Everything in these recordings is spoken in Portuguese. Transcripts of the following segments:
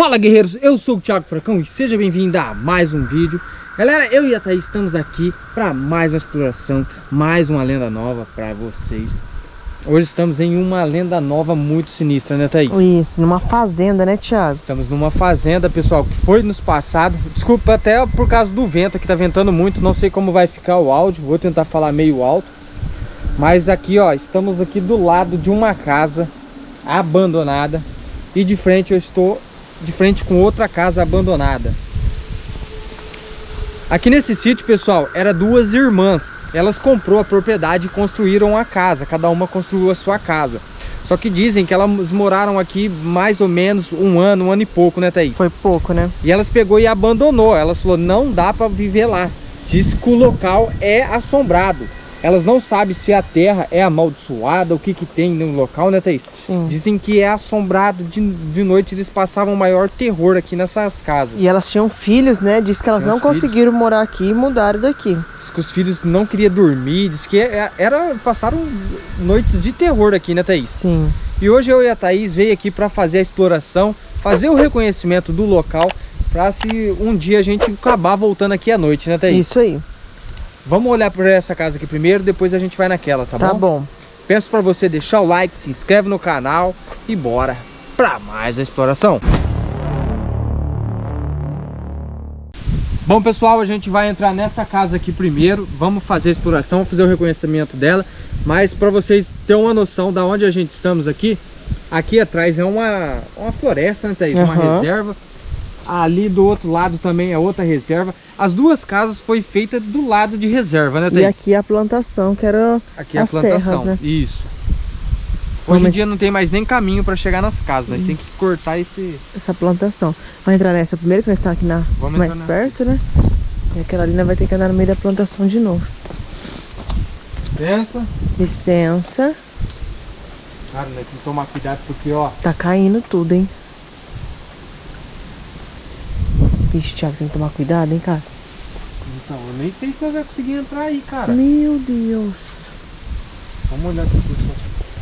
Fala guerreiros, eu sou o Thiago Fracão e seja bem-vindo a mais um vídeo Galera, eu e a Thaís estamos aqui para mais uma exploração, mais uma lenda nova para vocês Hoje estamos em uma lenda nova muito sinistra, né Thaís? Isso, numa fazenda, né Thiago? Estamos numa fazenda, pessoal, que foi nos passado Desculpa até por causa do vento, aqui tá ventando muito, não sei como vai ficar o áudio Vou tentar falar meio alto Mas aqui, ó, estamos aqui do lado de uma casa abandonada E de frente eu estou de frente com outra casa abandonada. Aqui nesse sítio, pessoal, era duas irmãs. Elas comprou a propriedade e construíram a casa. Cada uma construiu a sua casa. Só que dizem que elas moraram aqui mais ou menos um ano, um ano e pouco, né, Thaís? Foi pouco, né? E elas pegou e abandonou. Elas falou, não dá para viver lá. Diz que o local é assombrado. Elas não sabem se a terra é amaldiçoada, o que que tem no local, né, Thaís? Sim. Dizem que é assombrado, de, de noite eles passavam o maior terror aqui nessas casas. E elas tinham filhos, né? Diz que elas Tinha não conseguiram filhos. morar aqui e mudaram daqui. Diz que os filhos não queriam dormir, diz que é, era, passaram noites de terror aqui, né, Thaís? Sim. E hoje eu e a Thaís veio aqui para fazer a exploração, fazer o reconhecimento do local, para se um dia a gente acabar voltando aqui à noite, né, Thaís? Isso aí. Vamos olhar por essa casa aqui primeiro, depois a gente vai naquela, tá, tá bom? Tá bom. Peço para você deixar o like, se inscreve no canal e bora para mais a exploração. Bom pessoal, a gente vai entrar nessa casa aqui primeiro, vamos fazer a exploração, fazer o reconhecimento dela, mas para vocês terem uma noção da onde a gente estamos aqui, aqui atrás é uma, uma floresta, né Thaís? Uhum. Uma reserva, ali do outro lado também é outra reserva, as duas casas foi feita do lado de reserva, né, Thaís? E aqui a plantação, que era Aqui é a plantação, terras, né? isso. Hoje em dia não tem mais nem caminho para chegar nas casas, nós hum. tem que cortar esse... Essa plantação. Vamos entrar nessa primeiro, que nós estamos aqui na... Vamos mais perto, né? E aquela ali vai ter que andar no meio da plantação de novo. Licença. Licença. Cara, nós tem que tomar cuidado porque, ó... Tá caindo tudo, hein? Vixe, Thiago, tem que tomar cuidado, hein, cara? Então, eu nem sei se nós vamos conseguir entrar aí, cara. Meu Deus. Vamos olhar aqui, pessoal.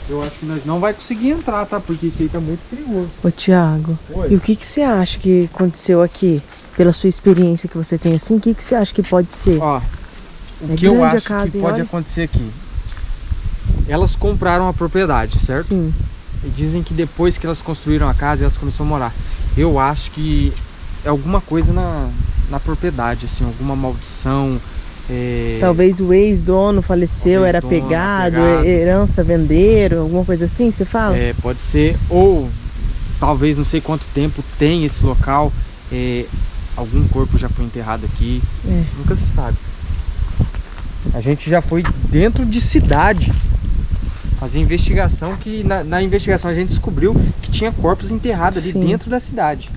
Eu acho que nós não vai conseguir entrar, tá? Porque isso aí tá muito perigoso. Ô, Thiago, Oi. e o que que você acha que aconteceu aqui? Pela sua experiência que você tem assim, o que que você acha que pode ser? Ó, o é que eu acho casa, que pode olha? acontecer aqui. Elas compraram a propriedade, certo? Sim. E dizem que depois que elas construíram a casa, elas começaram a morar. Eu acho que alguma coisa na, na propriedade, assim, alguma maldição. É... Talvez o ex-dono faleceu, ex era pegado, pegado, herança venderam, alguma coisa assim, você fala? É, pode ser. Ou talvez não sei quanto tempo tem esse local, é, algum corpo já foi enterrado aqui, é. nunca se sabe. A gente já foi dentro de cidade fazer investigação, que na, na investigação a gente descobriu que tinha corpos enterrados ali Sim. dentro da cidade.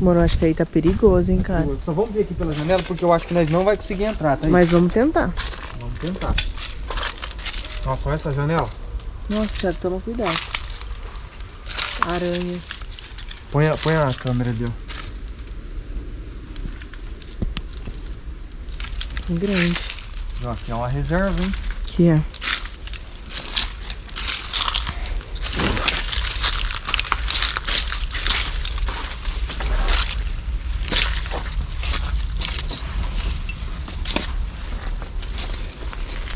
Mano, acho que aí tá perigoso, hein, cara. Só vamos ver aqui pela janela, porque eu acho que nós não vai conseguir entrar, tá? Mas vamos tentar. Vamos tentar. Nossa, olha essa janela. Nossa, Thiago, toma cuidado. Aranha. Põe a, põe a câmera ali, ó. Grande. Ó, aqui é uma reserva, hein? Que é.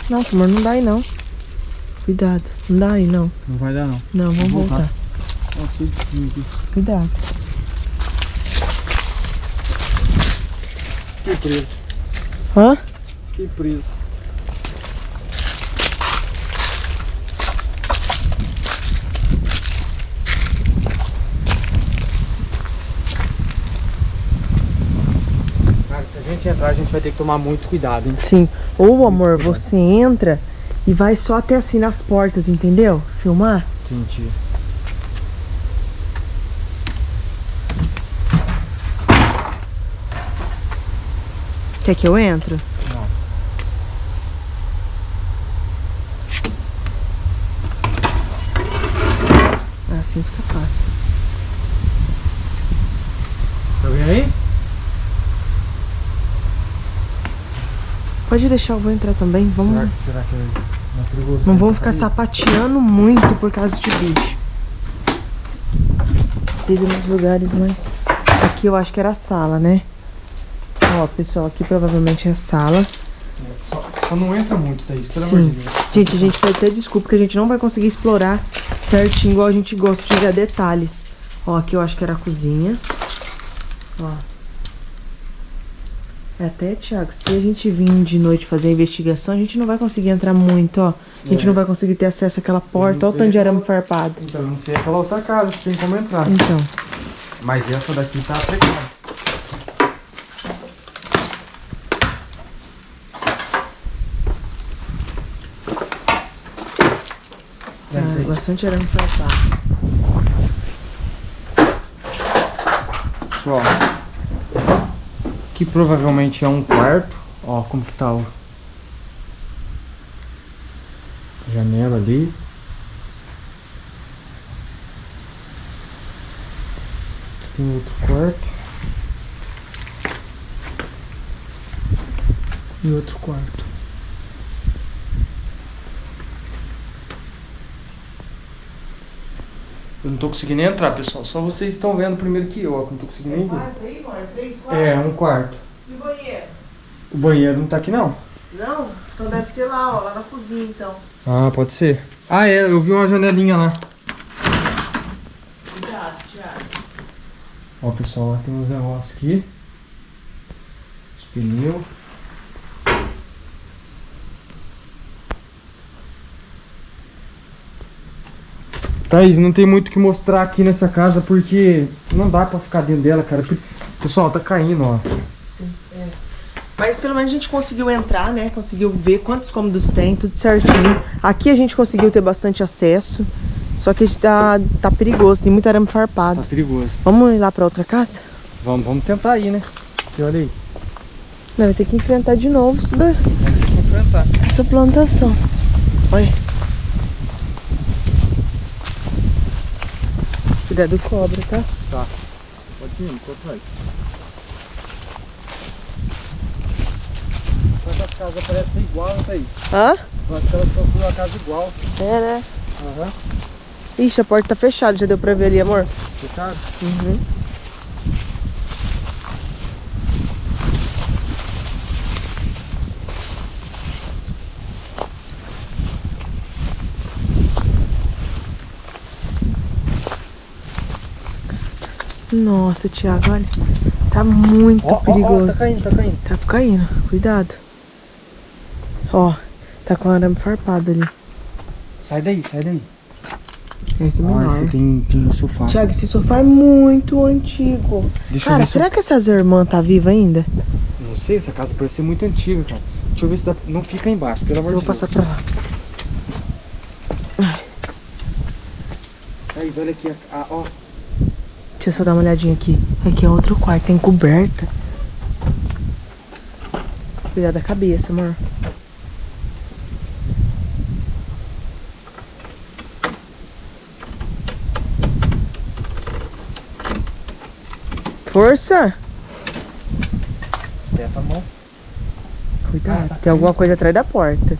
Nossa, amor, não dá aí não. Cuidado, não dá aí não. Não vai dar não. Não, vamos, voltar. voltar. aqui. Cuidado. Que preso. Hã? Que preso. Gente entrar, a gente vai ter que tomar muito cuidado, hein? Sim. Ou, amor, você entra e vai só até assim nas portas, entendeu? Filmar. Entendi. Quer que eu entro? Não. Assim fica fácil. Tá vendo aí? Pode deixar, eu vou entrar também. Vamos... Será, será que é perigoso? Não vamos ficar sapateando muito por causa de bicho. Pisa nos lugares mais Aqui eu acho que era a sala, né? Ó, pessoal, aqui provavelmente é a sala. Só, só não entra muito, Thaís, pelo Sim. amor de Deus. Gente, a gente pede até desculpa que a gente não vai conseguir explorar certinho, igual a gente gosta de ver detalhes. Ó, aqui eu acho que era a cozinha. Ó. Até, Thiago, se a gente vir de noite fazer a investigação, a gente não vai conseguir entrar muito, ó. A gente é. não vai conseguir ter acesso àquela porta. Olha o tanto de arame farpado. Então, não sei aquela outra casa, sem como entrar. Então. Mas essa daqui tá precária. Ah, bastante arame farpado. Pessoal, que provavelmente é um quarto. Ó, como que tá o janela ali. Aqui tem outro quarto. E outro quarto. Eu não tô conseguindo entrar, pessoal. Só vocês estão vendo primeiro que eu, ó. Não tô conseguindo nem ver. É, um quarto. E o banheiro? O banheiro não tá aqui, não. Não? Então deve ser lá, ó. Lá na cozinha, então. Ah, pode ser. Ah, é. Eu vi uma janelinha lá. Cuidado, Thiago. Ó, pessoal, tem uns negócios aqui. Os pneus. Thaís, não tem muito o que mostrar aqui nessa casa porque não dá pra ficar dentro dela, cara. Pessoal, tá caindo, ó. É. Mas pelo menos a gente conseguiu entrar, né? Conseguiu ver quantos cômodos tem, tudo certinho. Aqui a gente conseguiu ter bastante acesso. Só que tá, tá perigoso, tem muito arame farpado. Tá perigoso. Vamos ir lá pra outra casa? Vamos, vamos tentar ir, né? E olha aí. Não, vai ter que enfrentar de novo isso daí. Vamos ter que enfrentar. Essa plantação. Olha. Cuidado do cobra, tá? Tá. Pode ir, vai. Essa casa parece igual essa aí. Hã? Que elas construíram uma casa igual. É, né? Aham. Uhum. Ixi, a porta tá fechada, já deu pra ver ali, amor? Fechado? Uhum. Nossa, Thiago, olha. Tá muito oh, perigoso. Oh, oh, tá caindo, tá caindo. Tá caindo, cuidado. Ó, tá com arame farpado ali. Sai daí, sai daí. Esse é menor. esse tem, tem sofá. Thiago, esse sofá é muito antigo. Deixa cara, será que essas irmãs tá viva ainda? Não sei, essa casa parece ser muito antiga, cara. Deixa eu ver se dá... não fica embaixo, pelo amor de Deus. Vou passar pra lá. Thaís, olha aqui, a, a, ó. Deixa eu só dar uma olhadinha aqui. Aqui é outro quarto, tem coberta. Cuidado da cabeça, amor. Força! Espeta a mão. Cuidado, ah, tá tem alguma coisa atrás da porta.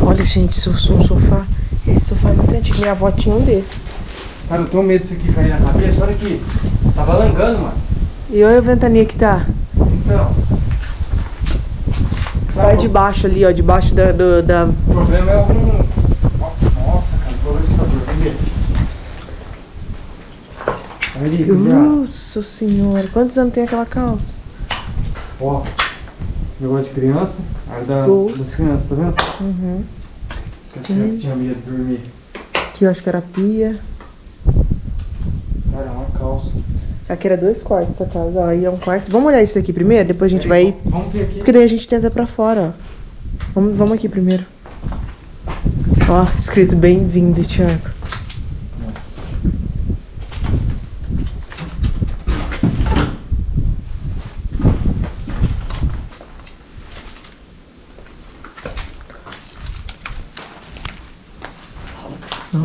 Olha, gente, eu sou um sofá. É muito antigo. Minha avó tinha um desse. Cara, eu tenho medo disso aqui cair na cabeça. Olha aqui. Tá balangando, mano. E olha a ventania que tá. Então. Sai de baixo ali, ó. Debaixo da, do, da... O problema é algum... Nossa, cara. O Vem ver. Ali, Nossa senhora. Quantos anos tem aquela calça? Ó. Negócio de criança. Área da, das crianças, tá vendo? Uhum. As crianças tinham medo de dormir. Aqui eu acho que era pia. Cara, é uma calça. Aqui era dois quartos essa casa, ó. Aí é um quarto. Vamos olhar isso aqui primeiro, depois a gente vai... Vamos ver aqui. Porque daí a gente tenta pra fora, ó. Vamos, vamos aqui primeiro. Ó, escrito bem-vindo, Thiago.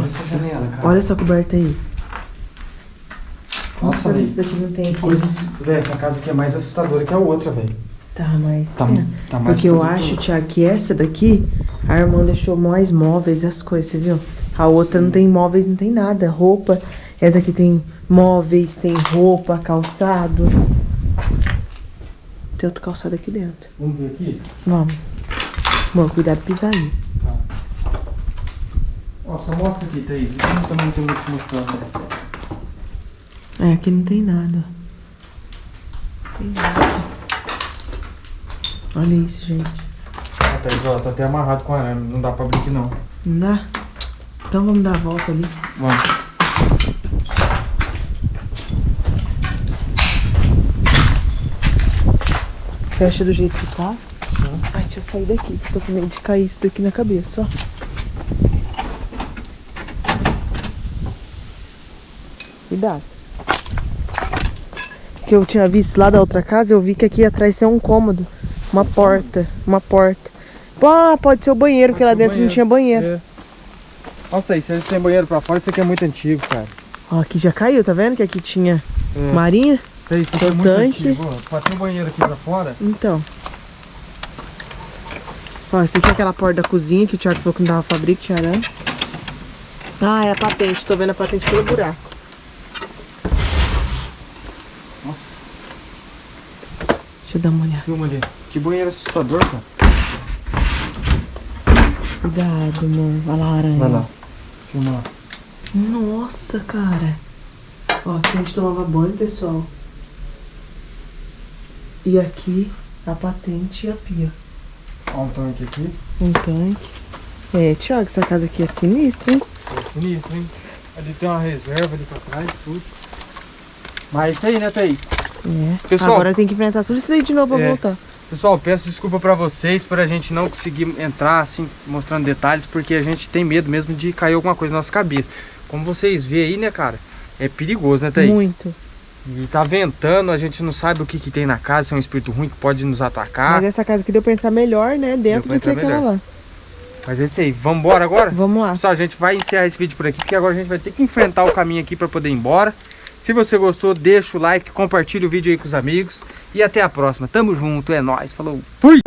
Nossa, olha essa coberta aí. Nossa, Nossa esse daqui não tem aqui. Coisas, véio, essa casa aqui é mais assustadora que a outra, velho. Tá, mas. Tá, é. tá mais Porque eu acho, Tiago, que essa daqui, a irmã deixou mais móveis as coisas, você viu? A outra não tem móveis, não tem nada. Roupa. Essa aqui tem móveis, tem roupa, calçado. Tem outro calçado aqui dentro. Vamos ver aqui? Vamos. Bom, cuidado pra pisar aí. Ó, só mostra aqui, Thaís. Isso não também não tem muito que mostrar, né? É, aqui não tem nada. Tem nada aqui. Olha isso, gente. Ah, Thaís, ó, tá até amarrado com arame. Não dá pra abrir aqui, não. Não dá? Então vamos dar a volta ali. Vamos. Fecha do jeito que tá. Ai, deixa eu sair daqui, que tô com medo de cair isso daqui na cabeça, ó. Cuidado. Que eu tinha visto lá da outra casa, eu vi que aqui atrás tem um cômodo. Uma porta. Uma porta. Ah, pode ser o banheiro, porque lá dentro não tinha banheiro. É. Nossa, Thaís, se eles têm banheiro pra fora, isso aqui é muito antigo, cara. Ó, aqui já caiu, tá vendo? Que aqui tinha É. marinha. Thaís, isso aqui é Tem muito tanque. antigo. Ó, um banheiro aqui pra fora, Então. Ó, essa aqui é aquela porta da cozinha que o Thiago falou que não dava tinha arame. Ah, é a patente. Tô vendo a patente pelo buraco. Nossa, Deixa eu dar uma olhada. filma ali. Que banheiro assustador, cara. Cuidado, amor. Olha lá a aranha. Vai lá. Filma lá. Nossa, cara. Ó, aqui a gente tomava banho, pessoal. E aqui a patente e a pia. Ó um tanque aqui. Um tanque. É, Thiago, essa casa aqui é sinistra, hein? É sinistro, hein? Ali tem uma reserva ali pra trás, tudo. Mas é isso aí, né, Thaís? É. Pessoal- Agora tem que enfrentar tudo isso daí de novo pra É. voltar. Pessoal, peço desculpa pra vocês por a gente não conseguir entrar assim, mostrando detalhes, porque a gente tem medo mesmo de cair alguma coisa na nossa cabeça. Como vocês veem aí, né, cara? É perigoso, né, Thaís? Muito. E tá ventando, a gente não sabe o que, que tem na casa, se é um espírito ruim que pode nos atacar. Mas essa casa aqui deu pra entrar melhor, né? Dentro do que aquela lá. Mas é isso aí, vamos embora agora? Vamos lá. Pessoal, a gente vai encerrar esse vídeo por aqui, porque agora a gente vai ter que enfrentar o caminho aqui pra poder ir embora. Se você gostou, deixa o like, compartilha o vídeo aí com os amigos. E até a próxima. Tamo junto, é nóis. Falou. Fui!